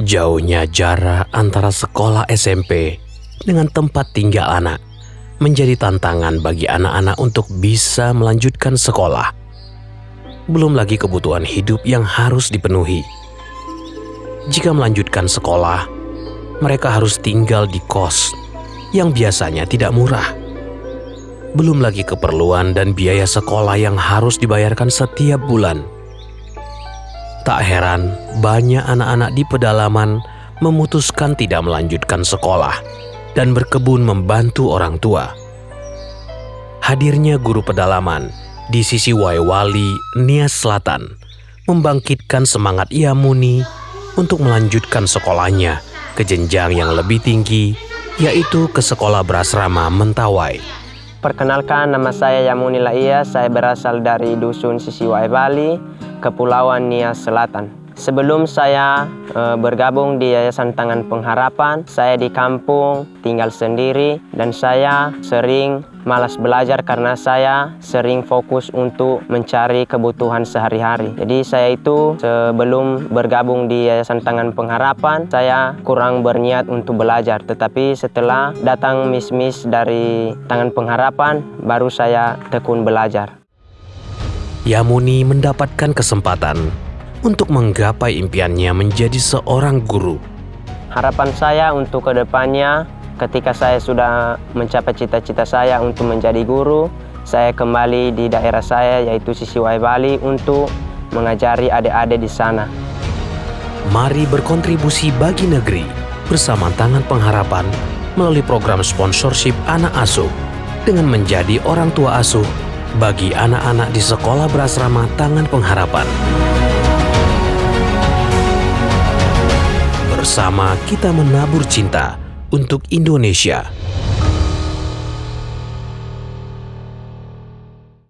Jauhnya jarak antara sekolah SMP dengan tempat tinggal anak menjadi tantangan bagi anak-anak untuk bisa melanjutkan sekolah. Belum lagi kebutuhan hidup yang harus dipenuhi. Jika melanjutkan sekolah, mereka harus tinggal di kos yang biasanya tidak murah. Belum lagi keperluan dan biaya sekolah yang harus dibayarkan setiap bulan. Tak heran, banyak anak-anak di pedalaman memutuskan tidak melanjutkan sekolah dan berkebun membantu orang tua. Hadirnya guru pedalaman di sisi Waiwali, Nias Selatan, membangkitkan semangat Yamuni untuk melanjutkan sekolahnya ke jenjang yang lebih tinggi, yaitu ke sekolah berasrama Mentawai. Perkenalkan nama saya Yamuni Laia, saya berasal dari Dusun Sisiwai Bali, Kepulauan Nias Selatan. Sebelum saya e, bergabung di Yayasan Tangan Pengharapan, saya di kampung tinggal sendiri dan saya sering malas belajar karena saya sering fokus untuk mencari kebutuhan sehari-hari. Jadi saya itu sebelum bergabung di Yayasan Tangan Pengharapan, saya kurang berniat untuk belajar. Tetapi setelah datang mis-mis dari Tangan Pengharapan, baru saya tekun belajar. Yamuni mendapatkan kesempatan untuk menggapai impiannya menjadi seorang guru. Harapan saya untuk ke depannya ketika saya sudah mencapai cita-cita saya untuk menjadi guru, saya kembali di daerah saya yaitu Sisiwai Bali untuk mengajari adik-adik di sana. Mari berkontribusi bagi negeri bersama Tangan Pengharapan melalui program sponsorship anak asuh dengan menjadi orang tua asuh bagi anak-anak di sekolah berasrama Tangan Pengharapan. Bersama kita menabur cinta untuk Indonesia.